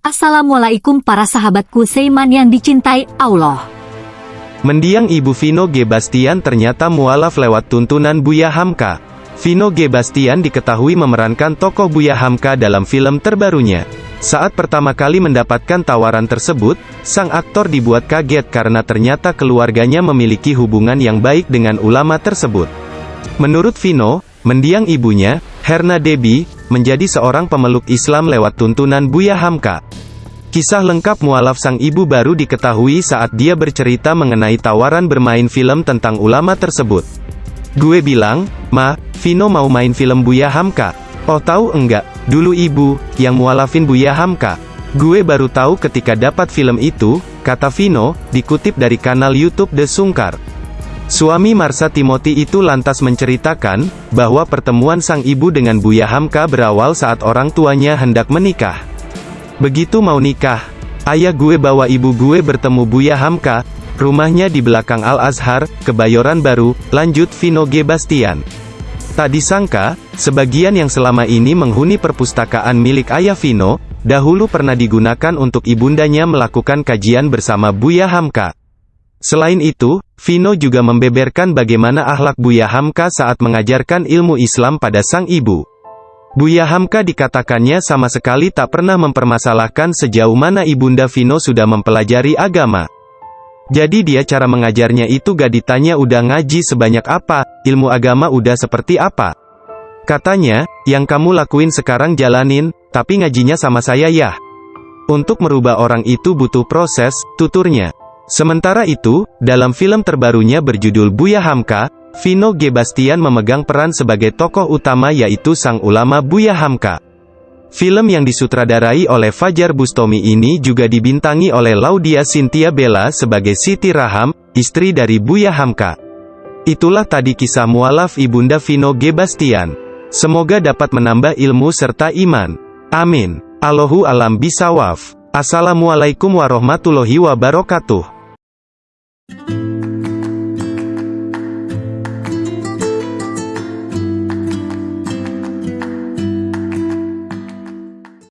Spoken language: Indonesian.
Assalamualaikum para sahabatku Seiman yang dicintai Allah. Mendiang Ibu Vino G. Ternyata mualaf lewat tuntunan Buya Hamka. Vino G. Diketahui memerankan tokoh Buya Hamka dalam film terbarunya. Saat pertama kali mendapatkan tawaran tersebut, sang aktor dibuat kaget karena ternyata keluarganya memiliki hubungan yang baik dengan ulama tersebut. Menurut Vino, mendiang ibunya, Herna Debi, menjadi seorang pemeluk Islam lewat tuntunan Buya Hamka. Kisah lengkap mualaf sang ibu baru diketahui saat dia bercerita mengenai tawaran bermain film tentang ulama tersebut. Gue bilang, Ma, Vino mau main film Buya Hamka. Oh tahu enggak, dulu ibu, yang mualafin Buya Hamka. Gue baru tahu ketika dapat film itu, kata Vino, dikutip dari kanal YouTube The Sungkar. Suami Marsa Timothy itu lantas menceritakan, bahwa pertemuan sang ibu dengan Buya Hamka berawal saat orang tuanya hendak menikah. Begitu mau nikah, ayah gue bawa ibu gue bertemu Buya Hamka, rumahnya di belakang Al-Azhar, Kebayoran Baru, lanjut Vino G. Bastian. Tak disangka, sebagian yang selama ini menghuni perpustakaan milik ayah Vino, dahulu pernah digunakan untuk ibundanya melakukan kajian bersama Buya Hamka. Selain itu, Vino juga membeberkan bagaimana akhlak Buya Hamka saat mengajarkan ilmu Islam pada sang ibu. Buya Hamka dikatakannya sama sekali tak pernah mempermasalahkan sejauh mana Ibunda Vino sudah mempelajari agama. Jadi dia cara mengajarnya itu gak ditanya udah ngaji sebanyak apa, ilmu agama udah seperti apa. Katanya, yang kamu lakuin sekarang jalanin, tapi ngajinya sama saya ya. Untuk merubah orang itu butuh proses, tuturnya. Sementara itu, dalam film terbarunya berjudul Buya Hamka, Vino G. Memegang peran sebagai tokoh utama yaitu sang ulama Buya Hamka. Film yang disutradarai oleh Fajar Bustomi ini juga dibintangi oleh Laudia Cynthia Bella sebagai Siti Raham, istri dari Buya Hamka. Itulah tadi kisah mualaf Ibunda Vino G. Semoga dapat menambah ilmu serta iman. Amin. Allahu alam bisawaf. Assalamualaikum warahmatullahi wabarakatuh.